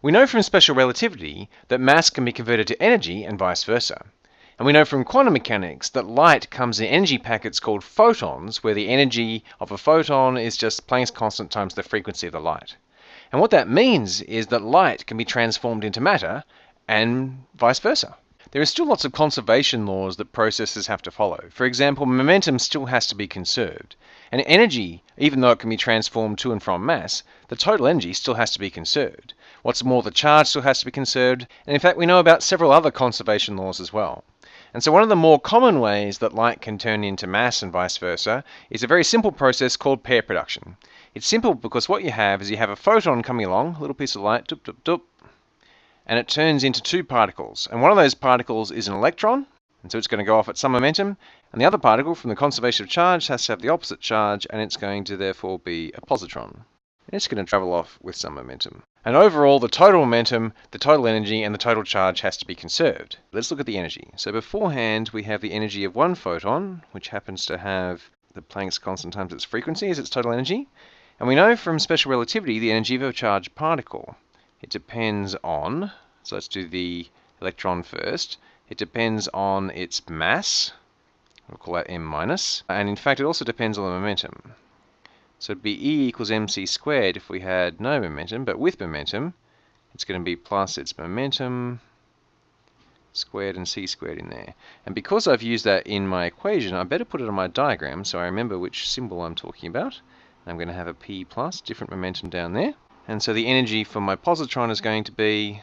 We know from special relativity that mass can be converted to energy and vice versa. And we know from quantum mechanics that light comes in energy packets called photons, where the energy of a photon is just Planck's constant times the frequency of the light. And what that means is that light can be transformed into matter and vice versa. There are still lots of conservation laws that processes have to follow. For example, momentum still has to be conserved. And energy, even though it can be transformed to and from mass, the total energy still has to be conserved. What's more, the charge still has to be conserved. And in fact, we know about several other conservation laws as well. And so one of the more common ways that light can turn into mass and vice versa is a very simple process called pair production. It's simple because what you have is you have a photon coming along, a little piece of light, doop, doop, doop, and it turns into two particles. And one of those particles is an electron, and so it's going to go off at some momentum, and the other particle from the conservation of charge has to have the opposite charge, and it's going to therefore be a positron. And it's going to travel off with some momentum. And overall, the total momentum, the total energy, and the total charge has to be conserved. Let's look at the energy. So beforehand, we have the energy of one photon, which happens to have the Planck's constant times its frequency as its total energy. And we know from special relativity the energy of a charged particle. It depends on, so let's do the electron first. It depends on its mass, we'll call that m minus, and in fact it also depends on the momentum. So it'd be E equals mc squared if we had no momentum, but with momentum, it's going to be plus its momentum squared and c squared in there. And because I've used that in my equation, I better put it on my diagram so I remember which symbol I'm talking about. I'm going to have a p plus, different momentum down there. And so the energy for my positron is going to be...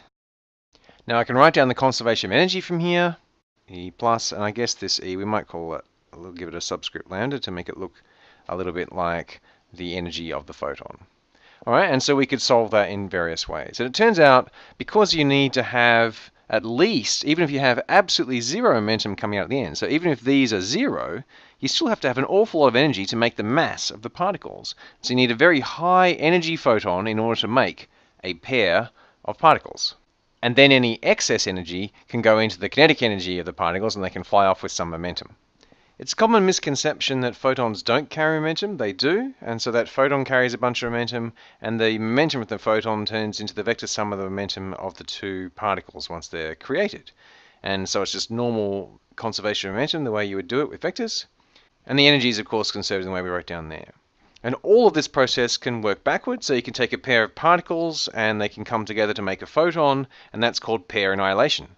Now I can write down the conservation of energy from here, E plus, and I guess this E, we might call it, we'll give it a subscript lambda to make it look a little bit like the energy of the photon. All right, and so we could solve that in various ways. And it turns out because you need to have at least, even if you have absolutely zero momentum coming out at the end, so even if these are zero, you still have to have an awful lot of energy to make the mass of the particles. So you need a very high energy photon in order to make a pair of particles. And then any excess energy can go into the kinetic energy of the particles and they can fly off with some momentum. It's a common misconception that photons don't carry momentum. They do, and so that photon carries a bunch of momentum, and the momentum of the photon turns into the vector sum of the momentum of the two particles once they're created. And so it's just normal conservation of momentum, the way you would do it with vectors. And the energy is, of course, conserved in the way we wrote down there. And all of this process can work backwards, so you can take a pair of particles and they can come together to make a photon, and that's called pair annihilation.